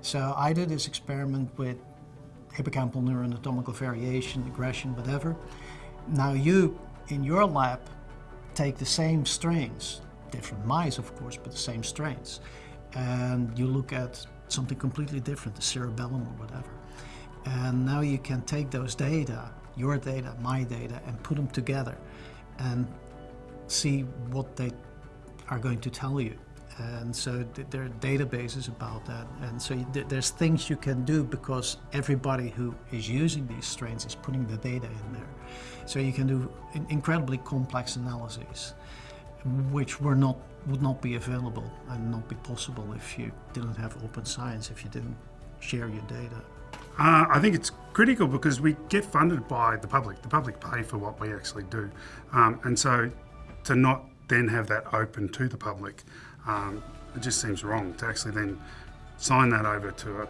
So I did this experiment with hippocampal neuroanatomical variation, aggression, whatever. Now you, in your lab, take the same strains, different mice of course, but the same strains, and you look at something completely different, the cerebellum or whatever. And now you can take those data, your data, my data, and put them together and see what they are going to tell you. And so th there are databases about that. And so th there's things you can do because everybody who is using these strains is putting the data in there. So you can do in incredibly complex analyses, which were not would not be available and not be possible if you didn't have open science, if you didn't share your data. Uh, I think it's critical because we get funded by the public. The public pay for what we actually do. Um, and so to not then have that open to the public, um, it just seems wrong to actually then sign that over to a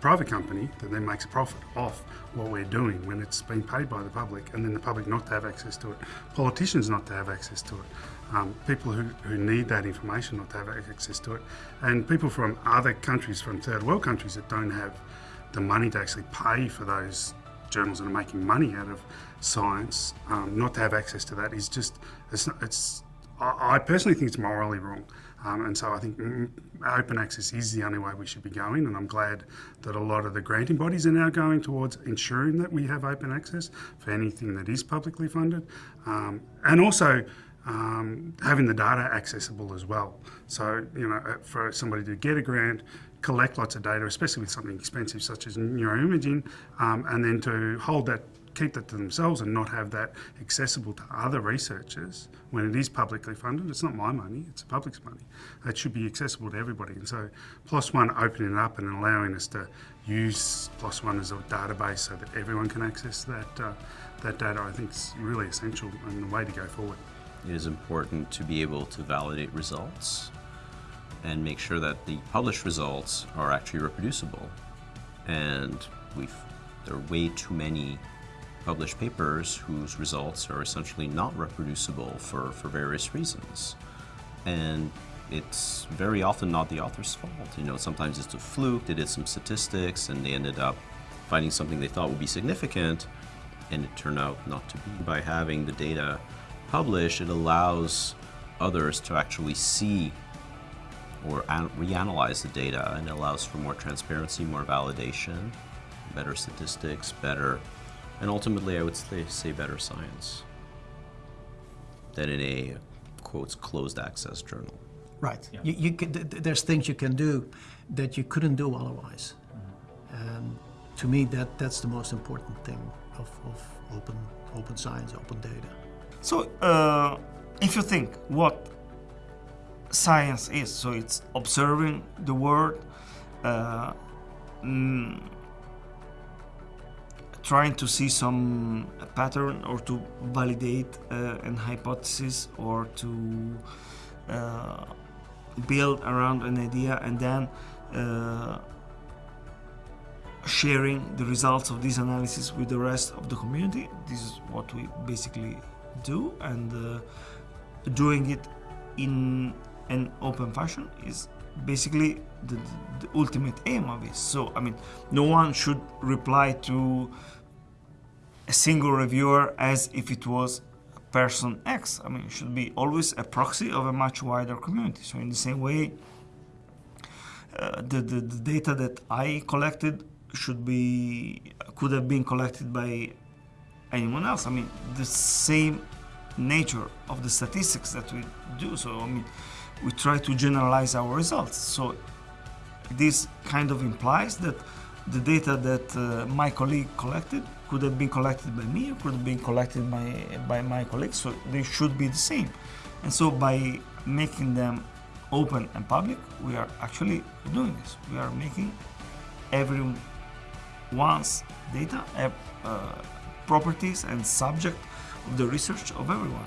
private company that then makes a profit off what we're doing when it's been paid by the public and then the public not to have access to it, politicians not to have access to it, um, people who, who need that information not to have access to it, and people from other countries, from third world countries that don't have the money to actually pay for those journals that are making money out of science, um, not to have access to that is just, it's, it's I, personally think it's morally wrong. Um, and so I think mm, open access is the only way we should be going. And I'm glad that a lot of the granting bodies are now going towards ensuring that we have open access for anything that is publicly funded. Um, and also, um, having the data accessible as well. So, you know, uh, for somebody to get a grant, collect lots of data, especially with something expensive such as neuroimaging, um, and then to hold that keep that to themselves and not have that accessible to other researchers when it is publicly funded. It's not my money, it's the public's money. It should be accessible to everybody. And so PLOS One opening it up and allowing us to use PLOS One as a database so that everyone can access that, uh, that data I think is really essential and the way to go forward. It is important to be able to validate results and make sure that the published results are actually reproducible. And we've, there are way too many published papers whose results are essentially not reproducible for, for various reasons. And it's very often not the author's fault. You know, sometimes it's a fluke, they did some statistics and they ended up finding something they thought would be significant and it turned out not to be. By having the data published, it allows others to actually see or reanalyze the data and it allows for more transparency, more validation, better statistics, better and ultimately, I would say, say better science than in a, quotes, closed access journal. Right. Yeah. You, you can, there's things you can do that you couldn't do otherwise. Mm-hmm. And to me, that, that's the most important thing of, of open, open science, open data. So, uh, if you think what science is, so it's observing the world, uh, mm, trying to see some pattern or to validate uh, an hypothesis or to uh, build around an idea and then uh, sharing the results of this analysis with the rest of the community. This is what we basically do and uh, doing it in an open fashion is basically the, the, ultimate aim of it. So, I mean, no one should reply to a single reviewer as if it was person X. I mean, it should be always a proxy of a much wider community. So in the same way, uh, the, the, the, data that I collected should be, could have been collected by anyone else. I mean, the same nature of the statistics that we do. So, I mean, we try to generalize our results. So this kind of implies that the data that uh, my colleague collected could have been collected by me or could have been collected by, by my colleagues, so they should be the same. And so by making them open and public, we are actually doing this. We are making everyone's data, uh, properties and subject of the research of everyone.